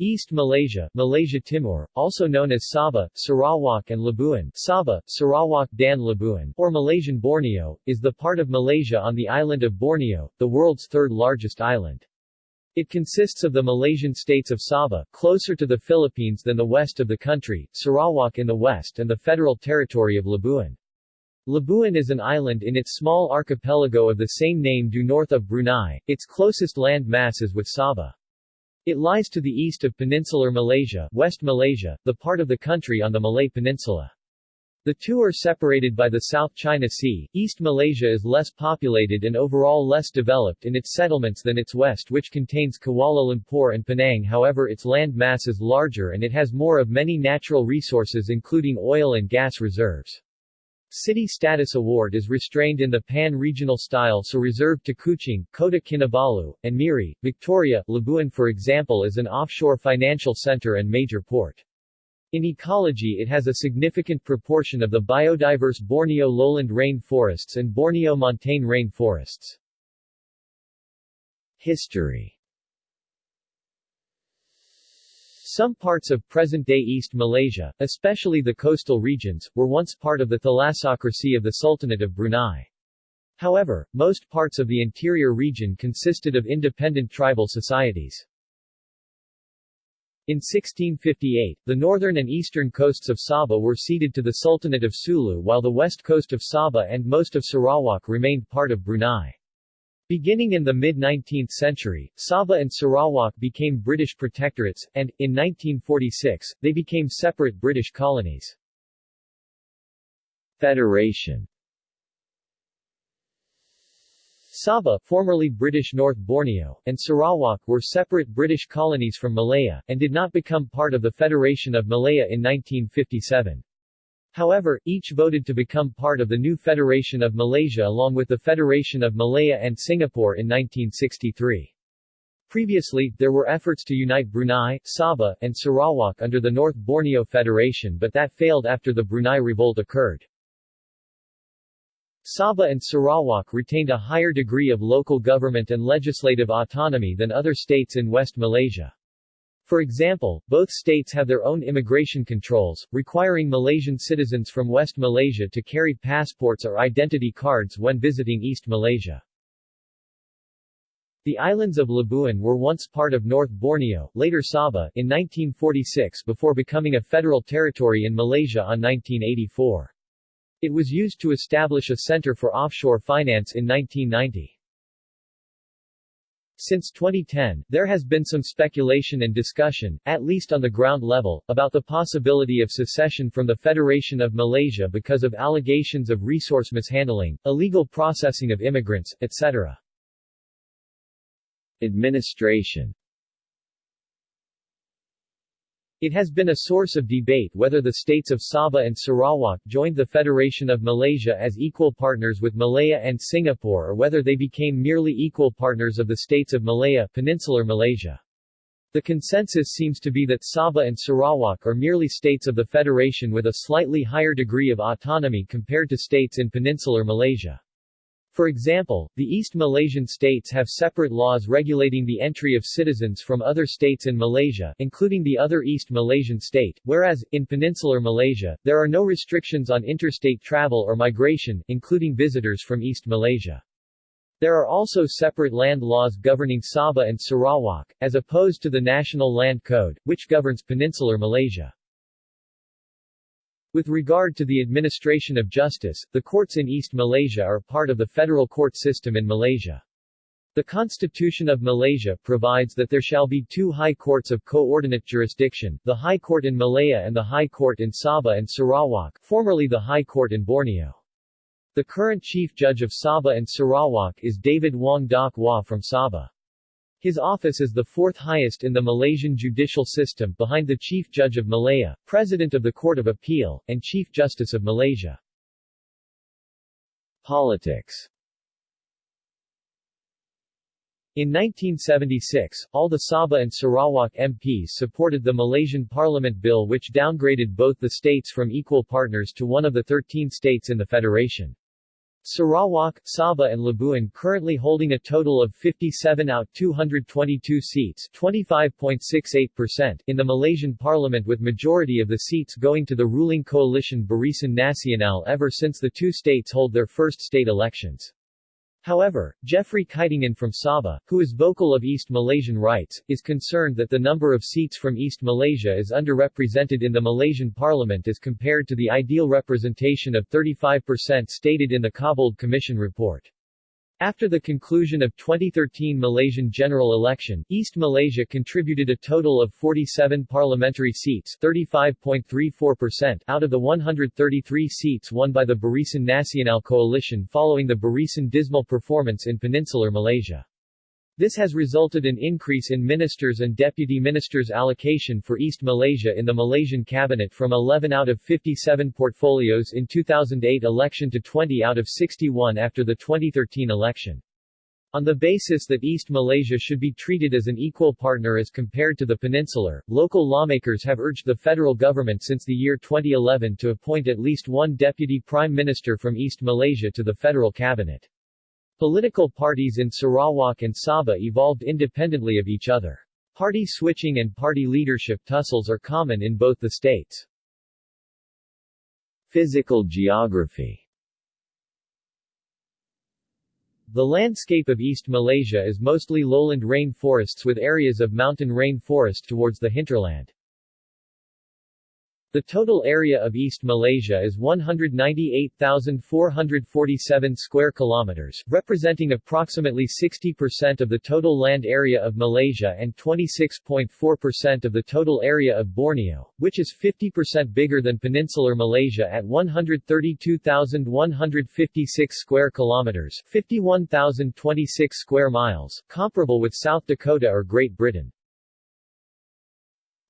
East Malaysia, Malaysia Timur, also known as Sabah, Sarawak and Labuan Sabah, Sarawak dan Labuan, or Malaysian Borneo, is the part of Malaysia on the island of Borneo, the world's third largest island. It consists of the Malaysian states of Sabah, closer to the Philippines than the west of the country, Sarawak in the west and the federal territory of Labuan. Labuan is an island in its small archipelago of the same name due north of Brunei, its closest land mass is with Sabah. It lies to the east of peninsular Malaysia, West Malaysia, the part of the country on the Malay Peninsula. The two are separated by the South China Sea. East Malaysia is less populated and overall less developed in its settlements than its west which contains Kuala Lumpur and Penang however its land mass is larger and it has more of many natural resources including oil and gas reserves. City status award is restrained in the pan-regional style so reserved to Kuching, Kota Kinabalu, and Miri, Victoria. Labuan for example is an offshore financial center and major port. In ecology it has a significant proportion of the biodiverse Borneo lowland rain forests and Borneo montane rain forests. History Some parts of present-day East Malaysia, especially the coastal regions, were once part of the thalassocracy of the Sultanate of Brunei. However, most parts of the interior region consisted of independent tribal societies. In 1658, the northern and eastern coasts of Sabah were ceded to the Sultanate of Sulu while the west coast of Sabah and most of Sarawak remained part of Brunei. Beginning in the mid-19th century, Sabah and Sarawak became British protectorates, and, in 1946, they became separate British colonies. Federation Sabah formerly British North Borneo, and Sarawak were separate British colonies from Malaya, and did not become part of the Federation of Malaya in 1957. However, each voted to become part of the new Federation of Malaysia along with the Federation of Malaya and Singapore in 1963. Previously, there were efforts to unite Brunei, Sabah, and Sarawak under the North Borneo Federation but that failed after the Brunei Revolt occurred. Sabah and Sarawak retained a higher degree of local government and legislative autonomy than other states in West Malaysia. For example, both states have their own immigration controls, requiring Malaysian citizens from West Malaysia to carry passports or identity cards when visiting East Malaysia. The islands of Labuan were once part of North Borneo, later Sabah, in 1946 before becoming a federal territory in Malaysia on 1984. It was used to establish a center for offshore finance in 1990. Since 2010, there has been some speculation and discussion, at least on the ground level, about the possibility of secession from the Federation of Malaysia because of allegations of resource mishandling, illegal processing of immigrants, etc. Administration it has been a source of debate whether the states of Sabah and Sarawak joined the Federation of Malaysia as equal partners with Malaya and Singapore or whether they became merely equal partners of the states of Malaya Peninsular Malaysia. The consensus seems to be that Sabah and Sarawak are merely states of the Federation with a slightly higher degree of autonomy compared to states in Peninsular Malaysia. For example, the East Malaysian states have separate laws regulating the entry of citizens from other states in Malaysia, including the other East Malaysian state, whereas, in peninsular Malaysia, there are no restrictions on interstate travel or migration, including visitors from East Malaysia. There are also separate land laws governing Sabah and Sarawak, as opposed to the National Land Code, which governs peninsular Malaysia. With regard to the administration of justice, the courts in East Malaysia are part of the federal court system in Malaysia. The Constitution of Malaysia provides that there shall be two high courts of coordinate jurisdiction, the High Court in Malaya and the High Court in Sabah and Sarawak, formerly the High Court in Borneo. The current Chief Judge of Sabah and Sarawak is David Wong Dak Wah from Sabah. His office is the fourth highest in the Malaysian judicial system, behind the Chief Judge of Malaya, President of the Court of Appeal, and Chief Justice of Malaysia. Politics in 1976, all the Sabah and Sarawak MPs supported the Malaysian Parliament Bill which downgraded both the states from equal partners to one of the 13 states in the federation. Sarawak, Sabah and Labuan currently holding a total of 57 out 222 seats 25.68% in the Malaysian parliament with majority of the seats going to the ruling coalition Barisan Nasional ever since the two states hold their first state elections. However, Jeffrey Kitingan from Sabah, who is vocal of East Malaysian rights, is concerned that the number of seats from East Malaysia is underrepresented in the Malaysian parliament as compared to the ideal representation of 35% stated in the Cobbold Commission report. After the conclusion of 2013 Malaysian general election, East Malaysia contributed a total of 47 parliamentary seats 35.34% out of the 133 seats won by the Barisan Nasional coalition following the Barisan dismal performance in peninsular Malaysia. This has resulted in increase in ministers and deputy ministers allocation for East Malaysia in the Malaysian cabinet from 11 out of 57 portfolios in 2008 election to 20 out of 61 after the 2013 election. On the basis that East Malaysia should be treated as an equal partner as compared to the peninsular, local lawmakers have urged the federal government since the year 2011 to appoint at least one deputy prime minister from East Malaysia to the federal cabinet. Political parties in Sarawak and Sabah evolved independently of each other. Party switching and party leadership tussles are common in both the states. Physical geography The landscape of East Malaysia is mostly lowland rain forests with areas of mountain rain forest towards the hinterland. The total area of East Malaysia is 198,447 square kilometers, representing approximately 60% of the total land area of Malaysia and 26.4% of the total area of Borneo, which is 50% bigger than peninsular Malaysia at 132,156 square kilometers, 51,026 square miles, comparable with South Dakota or Great Britain.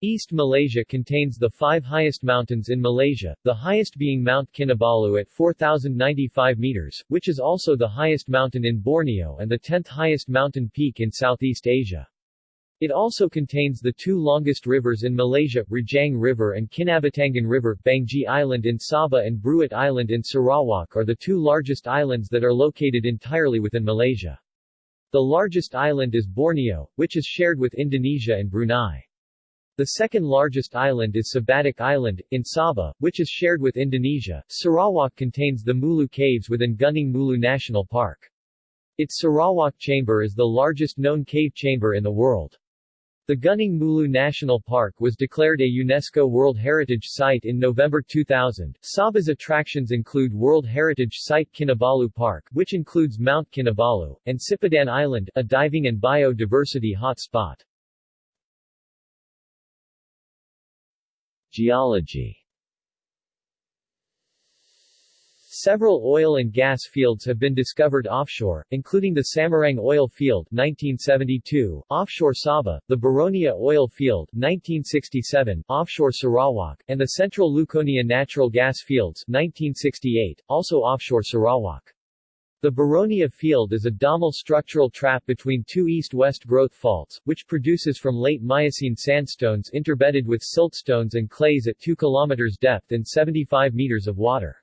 East Malaysia contains the five highest mountains in Malaysia, the highest being Mount Kinabalu at 4,095 meters, which is also the highest mountain in Borneo and the 10th highest mountain peak in Southeast Asia. It also contains the two longest rivers in Malaysia, Rajang River and Kinabatangan River. Banggi Island in Sabah and Bruit Island in Sarawak are the two largest islands that are located entirely within Malaysia. The largest island is Borneo, which is shared with Indonesia and Brunei. The second largest island is Sebatik Island, in Sabah, which is shared with Indonesia. Sarawak contains the Mulu Caves within Gunung Mulu National Park. Its Sarawak Chamber is the largest known cave chamber in the world. The Gunung Mulu National Park was declared a UNESCO World Heritage Site in November 2000. Sabah's attractions include World Heritage Site Kinabalu Park, which includes Mount Kinabalu, and Sipadan Island, a diving and biodiversity hot Geology Several oil and gas fields have been discovered offshore, including the Samarang Oil Field 1972, offshore Sabah, the Baronia Oil Field 1967, offshore Sarawak, and the Central Luconia Natural Gas Fields 1968, also offshore Sarawak. The Baronia Field is a domal structural trap between two east-west growth faults, which produces from late Miocene sandstones interbedded with siltstones and clays at 2 km depth and 75 meters of water.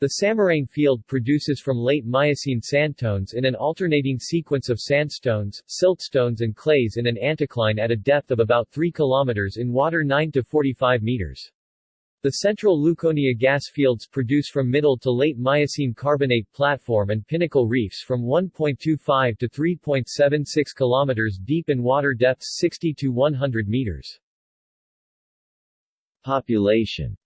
The Samarang Field produces from late Miocene sandstones in an alternating sequence of sandstones, siltstones and clays in an anticline at a depth of about 3 km in water 9 to 45 meters. The central Luconia gas fields produce from middle to late Miocene carbonate platform and pinnacle reefs from 1.25 to 3.76 km deep in water depths 60 to 100 meters. Population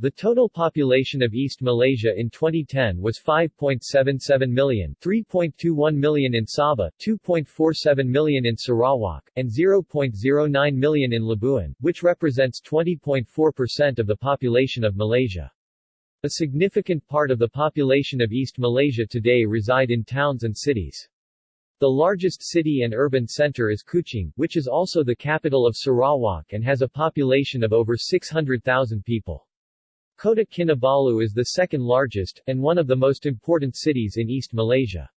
the total population of East Malaysia in 2010 was 5.77 million, 3.21 million in Sabah, 2.47 million in Sarawak, and 0.09 million in Labuan, which represents 20.4% of the population of Malaysia. A significant part of the population of East Malaysia today reside in towns and cities. The largest city and urban center is Kuching, which is also the capital of Sarawak and has a population of over 600,000 people. Kota Kinabalu is the second largest, and one of the most important cities in East Malaysia.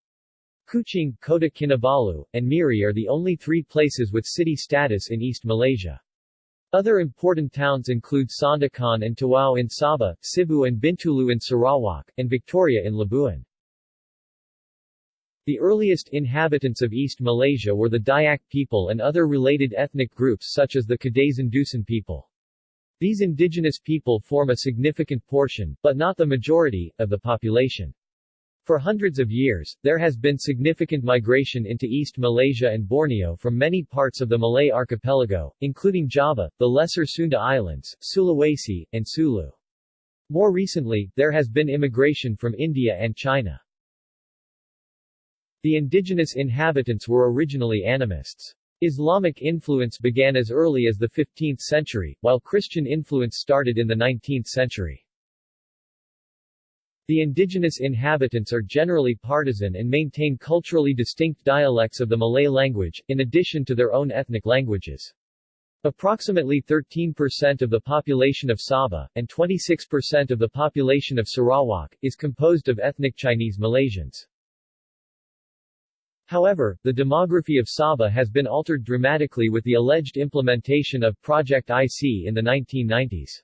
Kuching, Kota Kinabalu, and Miri are the only three places with city status in East Malaysia. Other important towns include Sandakan and Tawau in Sabah, Sibu and Bintulu in Sarawak, and Victoria in Labuan. The earliest inhabitants of East Malaysia were the Dayak people and other related ethnic groups such as the Kadazan Dusun people. These indigenous people form a significant portion, but not the majority, of the population. For hundreds of years, there has been significant migration into East Malaysia and Borneo from many parts of the Malay archipelago, including Java, the Lesser Sunda Islands, Sulawesi, and Sulu. More recently, there has been immigration from India and China. The indigenous inhabitants were originally animists. Islamic influence began as early as the 15th century, while Christian influence started in the 19th century. The indigenous inhabitants are generally partisan and maintain culturally distinct dialects of the Malay language, in addition to their own ethnic languages. Approximately 13% of the population of Sabah, and 26% of the population of Sarawak, is composed of ethnic Chinese Malaysians. However, the demography of Sabah has been altered dramatically with the alleged implementation of Project IC in the 1990s.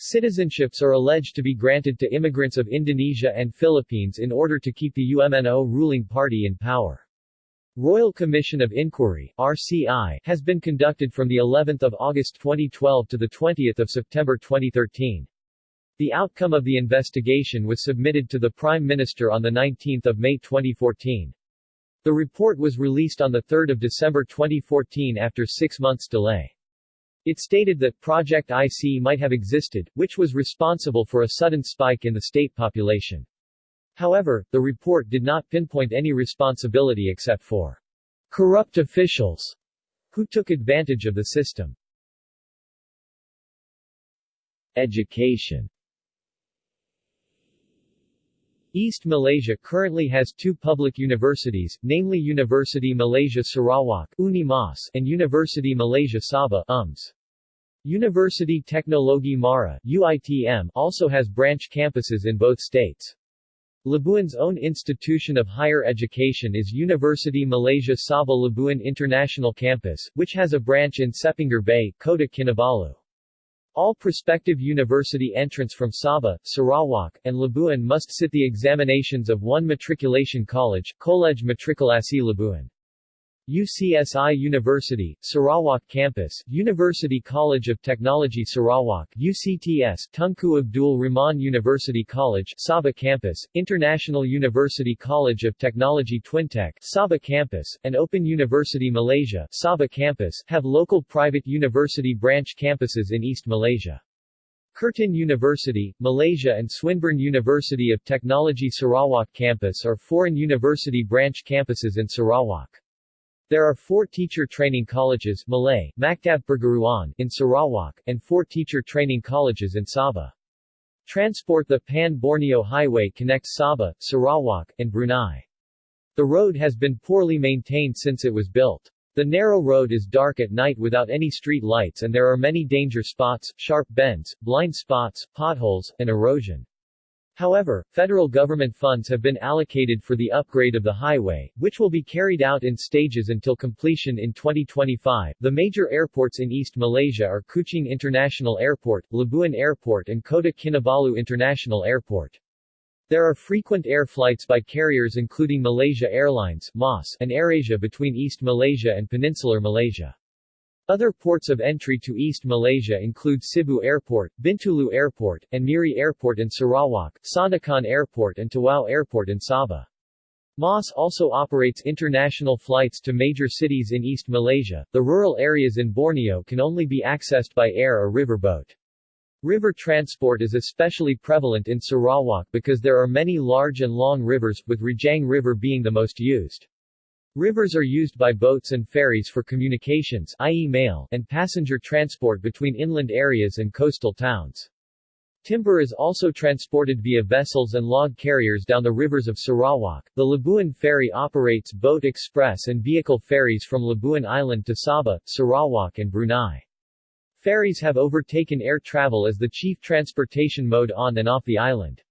Citizenships are alleged to be granted to immigrants of Indonesia and Philippines in order to keep the UMNO ruling party in power. Royal Commission of Inquiry RCI, has been conducted from the 11th of August 2012 to the 20th of September 2013. The outcome of the investigation was submitted to the Prime Minister on 19 May 2014. The report was released on 3 December 2014 after six months delay. It stated that Project IC might have existed, which was responsible for a sudden spike in the state population. However, the report did not pinpoint any responsibility except for corrupt officials who took advantage of the system. Education East Malaysia currently has two public universities, namely University Malaysia Sarawak UNIMAS and University Malaysia Sabah UMS. University Teknologi Mara UITM also has branch campuses in both states. Labuan's own institution of higher education is University Malaysia Sabah Labuan International Campus, which has a branch in Sepanggar Bay, Kota Kinabalu. All prospective university entrants from Sabah, Sarawak, and Labuan must sit the examinations of one matriculation college, College Matrikulasi Labuan. UCSI University, Sarawak Campus, University College of Technology Sarawak UCTS, Tunku Abdul Rahman University College Sabah Campus, International University College of Technology Twintech Sabah Campus, and Open University Malaysia Sabah Campus have local private university branch campuses in East Malaysia. Curtin University, Malaysia and Swinburne University of Technology Sarawak Campus are foreign university branch campuses in Sarawak. There are four teacher training colleges Malay, Maktab Perguruan in Sarawak, and four teacher training colleges in Sabah. Transport The Pan-Borneo Highway connects Sabah, Sarawak, and Brunei. The road has been poorly maintained since it was built. The narrow road is dark at night without any street lights and there are many danger spots, sharp bends, blind spots, potholes, and erosion. However, federal government funds have been allocated for the upgrade of the highway, which will be carried out in stages until completion in 2025. The major airports in East Malaysia are Kuching International Airport, Labuan Airport and Kota Kinabalu International Airport. There are frequent air flights by carriers including Malaysia Airlines MAS, and AirAsia between East Malaysia and Peninsular Malaysia. Other ports of entry to East Malaysia include Sibu Airport, Bintulu Airport, and Miri Airport in Sarawak, Sandakan Airport and Tawau Airport in Sabah. MAS also operates international flights to major cities in East Malaysia. The rural areas in Borneo can only be accessed by air or river boat. River transport is especially prevalent in Sarawak because there are many large and long rivers, with Rejang River being the most used. Rivers are used by boats and ferries for communications i.e. mail and passenger transport between inland areas and coastal towns. Timber is also transported via vessels and log carriers down the rivers of Sarawak. The Labuan Ferry operates boat express and vehicle ferries from Labuan Island to Sabah, Sarawak and Brunei. Ferries have overtaken air travel as the chief transportation mode on and off the island.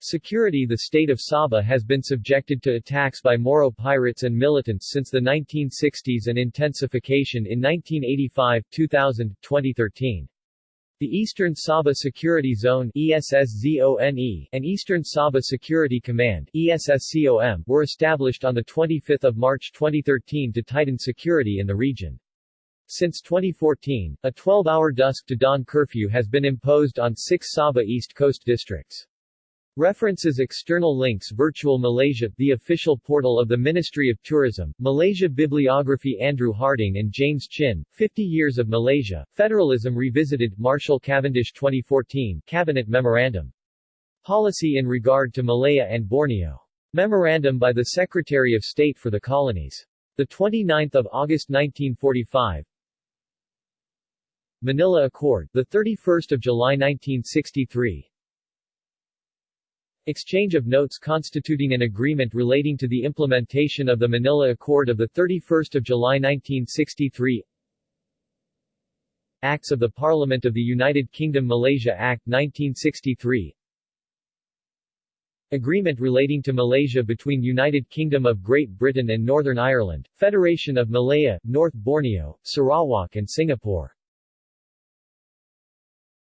Security The state of Sabah has been subjected to attacks by Moro pirates and militants since the 1960s and intensification in 1985, 2000, 2013. The Eastern Sabah Security Zone ESSZONE and Eastern Sabah Security Command ESSCOM were established on 25 March 2013 to tighten security in the region. Since 2014, a 12-hour dusk-to-dawn curfew has been imposed on six Sabah East Coast districts. References External links Virtual Malaysia, the official portal of the Ministry of Tourism, Malaysia Bibliography Andrew Harding and James Chin, 50 Years of Malaysia, Federalism Revisited Marshall Cavendish 2014 Cabinet Memorandum. Policy in regard to Malaya and Borneo. Memorandum by the Secretary of State for the Colonies. 29 August 1945 Manila Accord, 31 July 1963 Exchange of notes constituting an agreement relating to the implementation of the Manila Accord of 31 July 1963 Acts of the Parliament of the United Kingdom Malaysia Act 1963 Agreement relating to Malaysia between United Kingdom of Great Britain and Northern Ireland, Federation of Malaya, North Borneo, Sarawak and Singapore